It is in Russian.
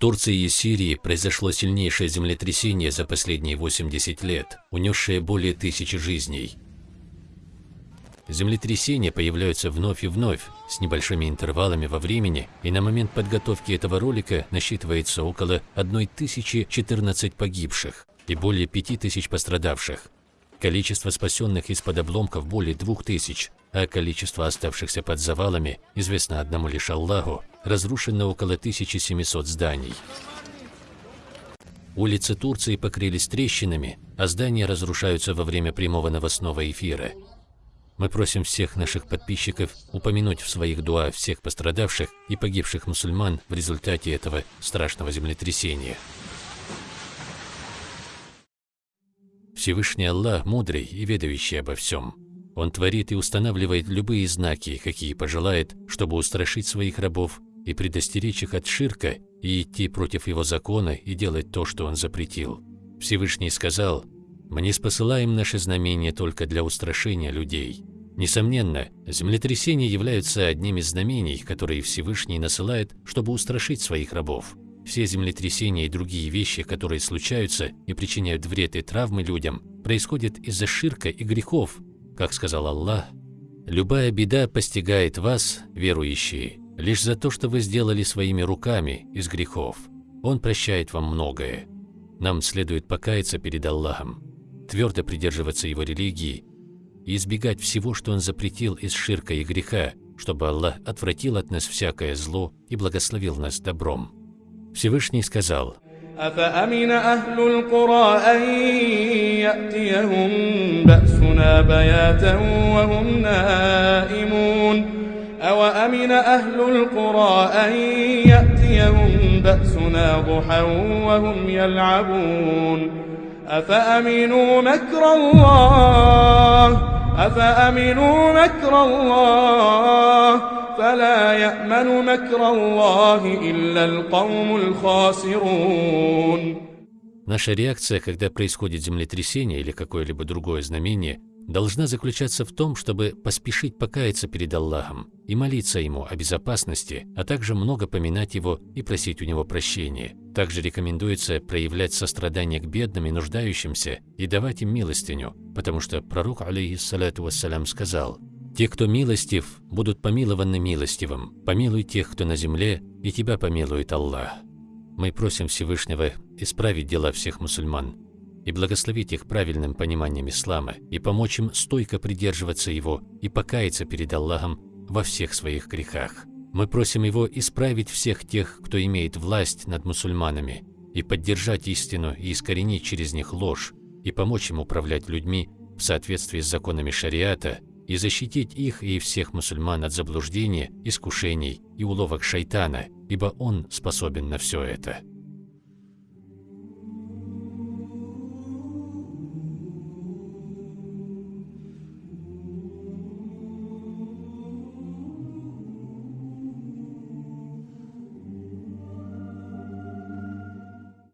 Турции и Сирии произошло сильнейшее землетрясение за последние 80 лет, унесшее более тысячи жизней. Землетрясения появляются вновь и вновь, с небольшими интервалами во времени, и на момент подготовки этого ролика насчитывается около 1014 погибших и более 5000 пострадавших. Количество спасенных из-под обломков более 2000, а количество оставшихся под завалами известно одному лишь Аллаху, разрушено около 1700 зданий. Улицы Турции покрылись трещинами, а здания разрушаются во время прямого новостного эфира. Мы просим всех наших подписчиков упомянуть в своих дуа всех пострадавших и погибших мусульман в результате этого страшного землетрясения. Всевышний Аллах мудрый и ведающий обо всем. Он творит и устанавливает любые знаки, какие пожелает, чтобы устрашить своих рабов и предостеречь их от ширка и идти против его закона и делать то, что он запретил. Всевышний сказал, «Мы не спосылаем наши знамения только для устрашения людей, Несомненно, землетрясения являются одним из знамений, которые Всевышний насылает, чтобы устрашить своих рабов. Все землетрясения и другие вещи, которые случаются и причиняют вред и травмы людям, происходят из-за ширка и грехов. Как сказал Аллах, «Любая беда постигает вас, верующие, лишь за то, что вы сделали своими руками из грехов. Он прощает вам многое. Нам следует покаяться перед Аллахом, твердо придерживаться его религии и избегать всего, что Он запретил из ширка и греха, чтобы Аллах отвратил от нас всякое зло и благословил нас добром. Всевышний сказал, أفأمن أهل القرى أن يأتيهم بأسنا بياتا وهم نائمون أوأمن أهل القرى أن يأتيهم بأسنا ضحى وهم يلعبون أفأمنوا مكر الله أفأمنوا مكر الله فلا يأمن مكر الله إلا القوم الخاسرون Наша реакция, когда происходит землетрясение или какое-либо другое знамение, должна заключаться в том, чтобы поспешить покаяться перед Аллахом и молиться Ему о безопасности, а также много поминать Его и просить у Него прощения. Также рекомендуется проявлять сострадание к бедным и нуждающимся и давать им милостыню, потому что пророк, алейхиссалату вассалям, сказал, «Те, кто милостив, будут помилованы милостивым. Помилуй тех, кто на земле, и тебя помилует Аллах». Мы просим Всевышнего исправить дела всех мусульман, и благословить их правильным пониманием ислама, и помочь им стойко придерживаться его и покаяться перед Аллахом во всех своих грехах. Мы просим Его исправить всех тех, кто имеет власть над мусульманами, и поддержать истину и искоренить через них ложь, и помочь им управлять людьми в соответствии с законами шариата, и защитить их и всех мусульман от заблуждения, искушений и уловок шайтана, ибо он способен на все это.